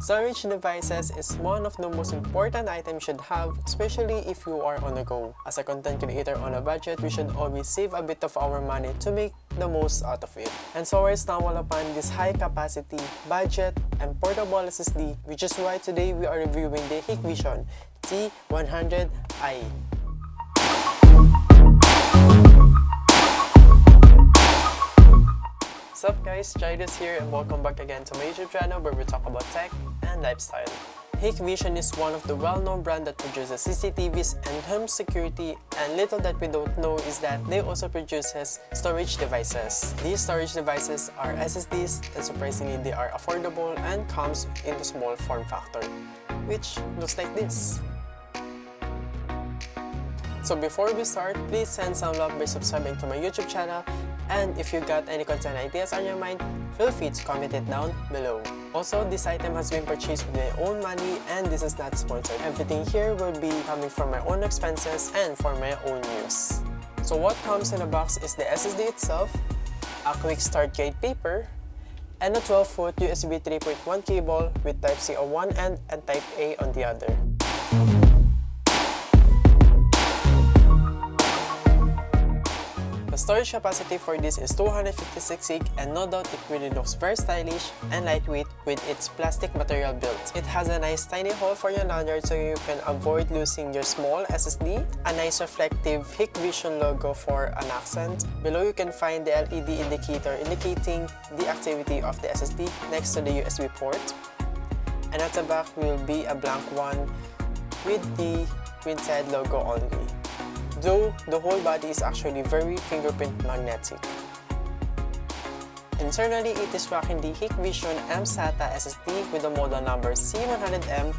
Storage devices is one of the most important items you should have, especially if you are on the go. As a content creator on a budget, we should always save a bit of our money to make the most out of it. And so we're stumbled upon this high capacity, budget, and portable SSD, which is why today we are reviewing the Hikvision T100i. What's up guys, Jairus here and welcome back again to my YouTube channel where we talk about tech and lifestyle. Hikvision is one of the well-known brand that produces CCTVs and home security and little that we don't know is that they also produces storage devices. These storage devices are SSDs and surprisingly they are affordable and comes in the small form factor, which looks like this. So before we start, please send some love by subscribing to my YouTube channel and if you got any content ideas on your mind, feel free to comment it down below. Also, this item has been purchased with my own money and this is not sponsored. Everything here will be coming from my own expenses and for my own use. So what comes in the box is the SSD itself, a quick start guide paper, and a 12-foot USB 3.1 cable with Type-C on one end and Type-A on the other. Storage capacity for this is 256 gig and no doubt it really looks very stylish and lightweight with its plastic material built. It has a nice tiny hole for your lanyard so you can avoid losing your small SSD, a nice reflective Hikvision logo for an accent. Below you can find the LED indicator indicating the activity of the SSD next to the USB port. And at the back will be a blank one with the printed logo only though the whole body is actually very fingerprint magnetic. Internally, it is rocking the Hikvision M-SATA SSD with the model number C100M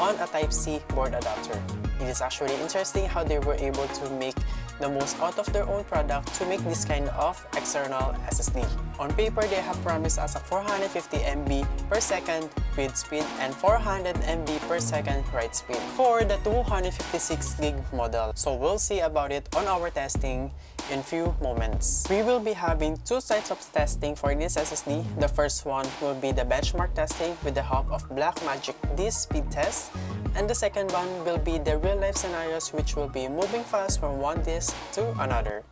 on a Type-C board adapter. It is actually interesting how they were able to make the most out of their own product to make this kind of external SSD. On paper, they have promised us a 450 MB per second read speed and 400 MB per second write speed for the 256 gig model. So we'll see about it on our testing in few moments. We will be having two types of testing for this SSD. The first one will be the benchmark testing with the help of Blackmagic disk speed test and the second one will be the real-life scenarios which will be moving files from one disk to another.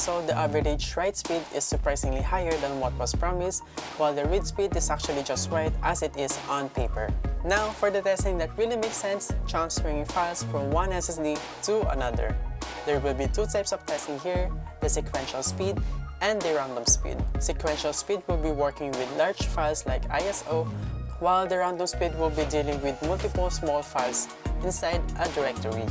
Result, the average write speed is surprisingly higher than what was promised, while the read speed is actually just right as it is on paper. Now, for the testing that really makes sense, transferring files from one SSD to another. There will be two types of testing here, the sequential speed and the random speed. Sequential speed will be working with large files like ISO, while the random speed will be dealing with multiple small files inside a directory.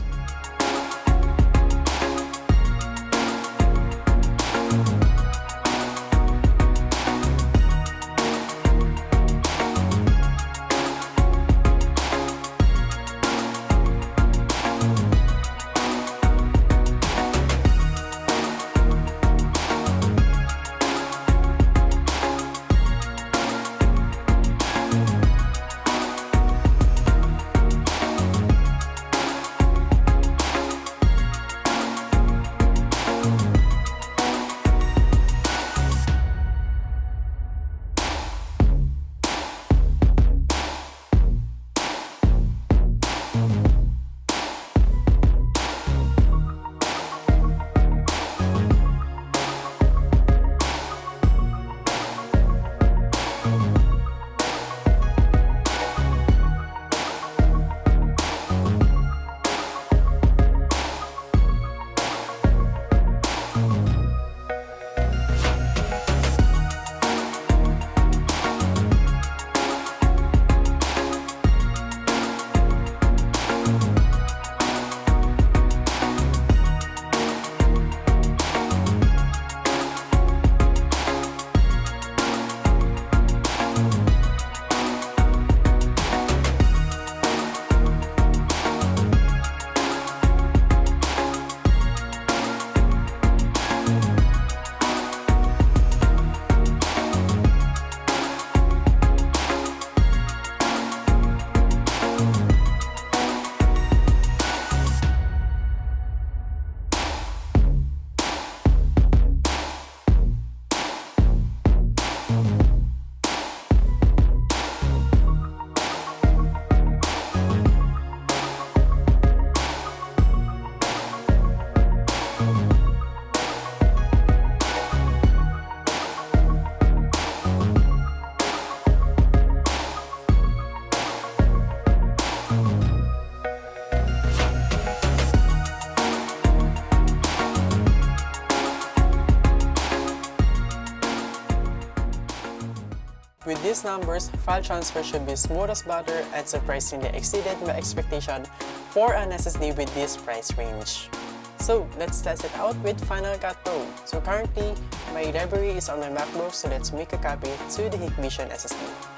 With these numbers, file transfer should be smooth as butter and surprisingly exceeded my expectation for an SSD with this price range. So let's test it out with Final Cut Pro. So currently, my library is on my MacBook so let's make a copy to the Hikvision SSD.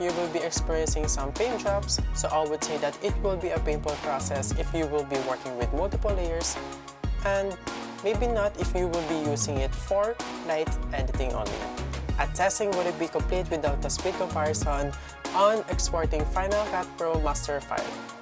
You will be experiencing some paint drops, so I would say that it will be a painful process if you will be working with multiple layers, and maybe not if you will be using it for light editing only. A testing would it be complete without a speed comparison on exporting Final Cut Pro master file.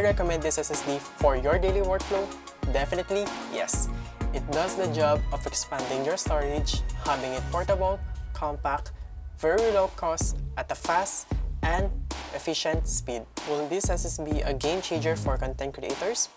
I recommend this SSD for your daily workflow? Definitely yes. It does the job of expanding your storage, having it portable, compact, very low cost, at a fast and efficient speed. Will this SSD be a game changer for content creators?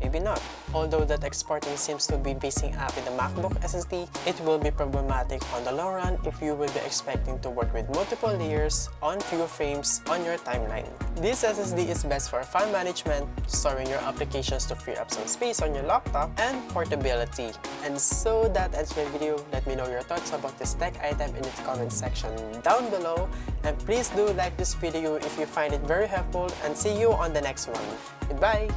Maybe not. Although that exporting seems to be basing up in the MacBook SSD, it will be problematic on the long run if you will be expecting to work with multiple layers on few frames on your timeline. This SSD is best for file management, storing your applications to free up some space on your laptop, and portability. And so that ends my video. Let me know your thoughts about this tech item in the comment section down below. And please do like this video if you find it very helpful and see you on the next one. Goodbye!